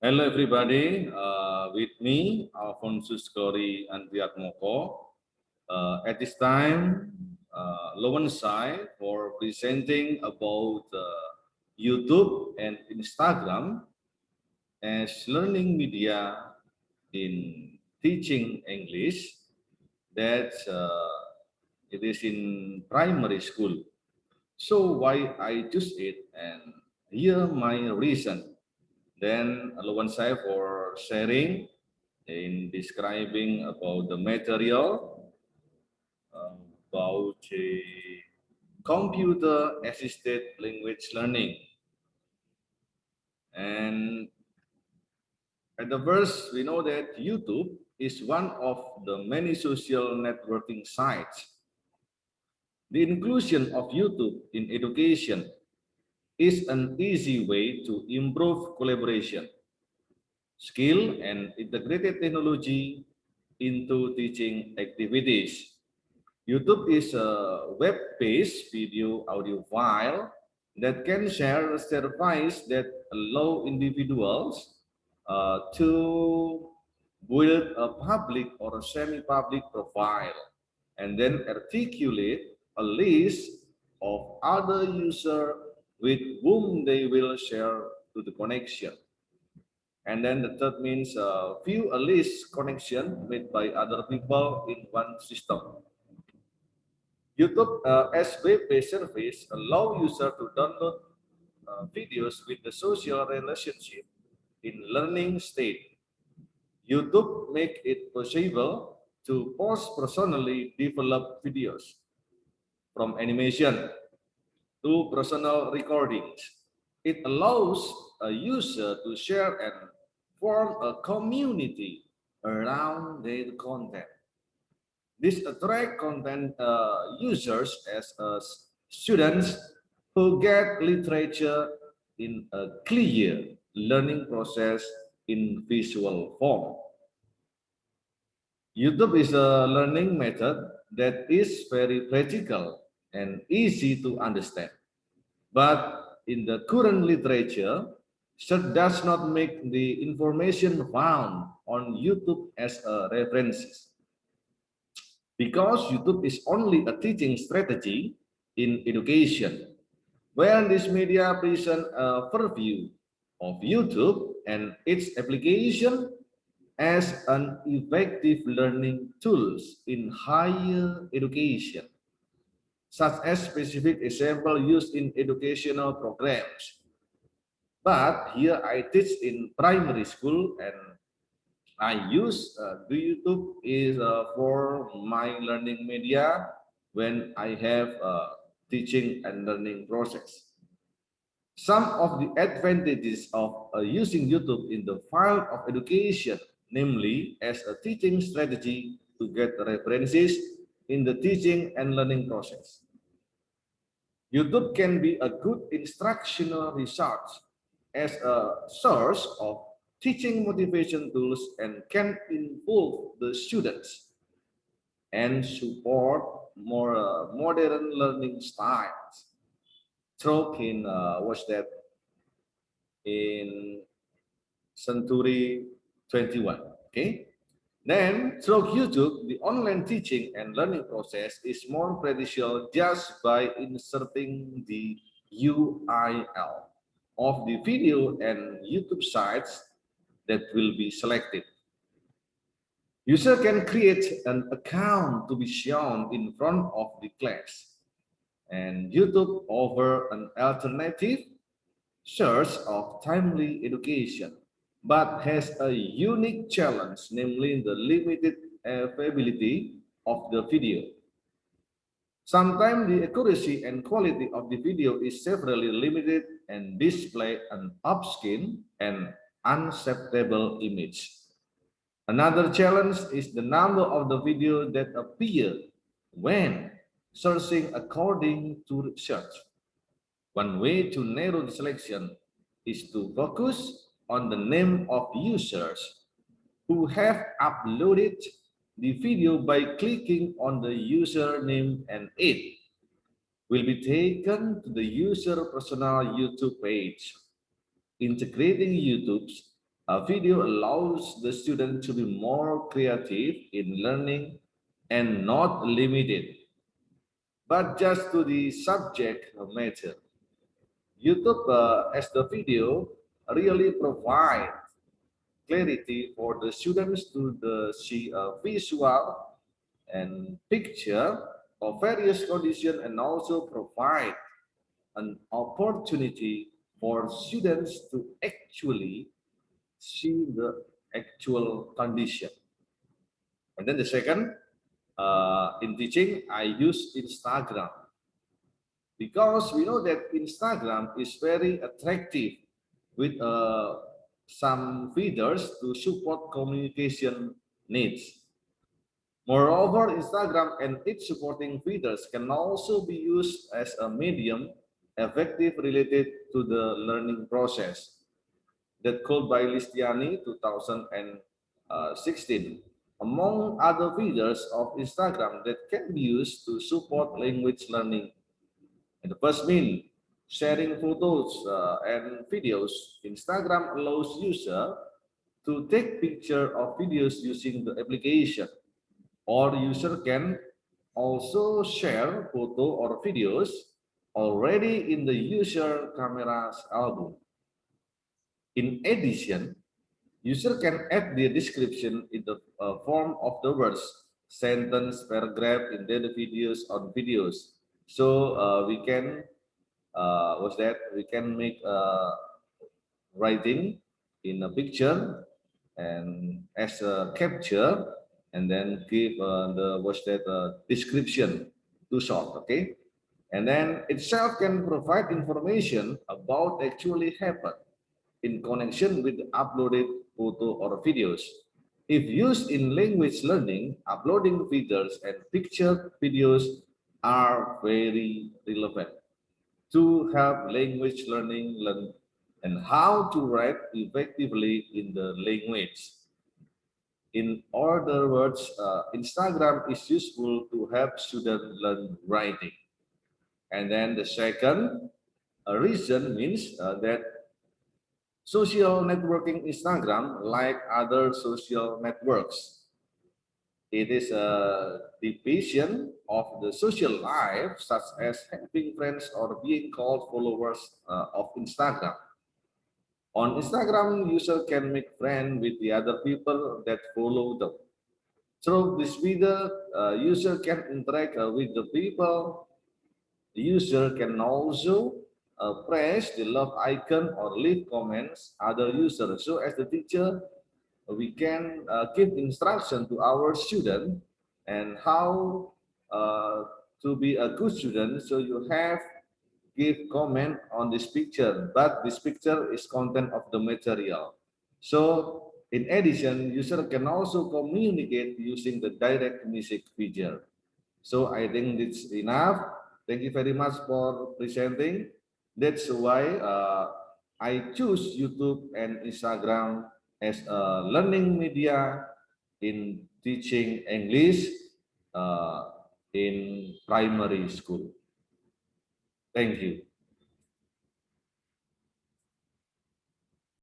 Hello, everybody. Uh, with me, Alphonsus Kori Andriatmoko. Uh, at this time, uh, Lowen Sai for presenting about uh, YouTube and Instagram as learning media in teaching English. That uh, it is in primary school. So why I choose it and here my reason. Then Lawan saya for sharing in describing about the material um, about a computer assisted language learning. And at the first, we know that YouTube is one of the many social networking sites the inclusion of YouTube in education is an easy way to improve collaboration, skill, and integrated technology into teaching activities. YouTube is a web-based video audio file that can share services that allow individuals uh, to build a public or semi-public profile and then articulate a list of other users with whom they will share to the connection. And then the third means uh, view a list connection made by other people in one system. YouTube uh, as web-based service allow user to download uh, videos with the social relationship in learning state. YouTube make it possible to post personally developed videos from animation to personal recordings. It allows a user to share and form a community around their content. This attract content uh, users as uh, students who get literature in a clear learning process in visual form. YouTube is a learning method that is very practical and easy to understand. But in the current literature, search does not make the information found on YouTube as a references. Because YouTube is only a teaching strategy in education, where this media present a purview of YouTube and its application as an effective learning tools in higher education such as specific example used in educational programs. But here I teach in primary school and I use uh, YouTube is uh, for my learning media when I have a teaching and learning process. Some of the advantages of uh, using YouTube in the field of education, namely as a teaching strategy to get references in the teaching and learning process. YouTube can be a good instructional resource as a source of teaching motivation tools and can involve the students and support more uh, modern learning styles. Tolkien uh, was that in century 21, okay? Then through YouTube, the online teaching and learning process is more practical just by inserting the URL of the video and YouTube sites that will be selected. User can create an account to be shown in front of the class. And YouTube offer an alternative source of timely education but has a unique challenge, namely the limited availability of the video. Sometimes the accuracy and quality of the video is severely limited and display an upskin and unacceptable image. Another challenge is the number of the video that appear when searching according to search. One way to narrow the selection is to focus on the name of users who have uploaded the video by clicking on the username and it will be taken to the user personal YouTube page. Integrating YouTube's A video allows the student to be more creative in learning and not limited, but just to the subject matter. YouTube uh, as the video really provide clarity for the students to the see a visual and picture of various conditions and also provide an opportunity for students to actually see the actual condition. And then the second, uh, in teaching, I use Instagram because we know that Instagram is very attractive with uh, some feeders to support communication needs. Moreover, Instagram and its supporting feeders can also be used as a medium effective related to the learning process. That called by Listiani 2016. Among other feeders of Instagram that can be used to support language learning. And the first mean, sharing photos uh, and videos. Instagram allows user to take picture of videos using the application or user can also share photo or videos already in the user camera's album. In addition, user can add the description in the uh, form of the words, sentence, paragraph in the videos on videos. So uh, we can, uh, what's that? We can make writing in a picture and as a capture and then give uh, the what's that uh, description too short okay and then itself can provide information about actually happened in connection with uploaded photo or videos if used in language learning uploading videos and picture videos are very relevant to have language learning learn and how to write effectively in the language in other words, uh, Instagram is useful to help students learn writing. And then the second reason means uh, that social networking Instagram, like other social networks, it is a division of the social life, such as having friends or being called followers uh, of Instagram. On Instagram, user can make friends with the other people that follow them. Through this video, uh, user can interact uh, with the people. The user can also uh, press the love icon or leave comments other users. So as the teacher, we can uh, give instruction to our student and how uh, to be a good student. So you have give comment on this picture, but this picture is content of the material. So in addition, user can also communicate using the direct message feature. So I think it's enough. Thank you very much for presenting. That's why uh, I choose YouTube and Instagram as a learning media in teaching English uh, in primary school. Thank you.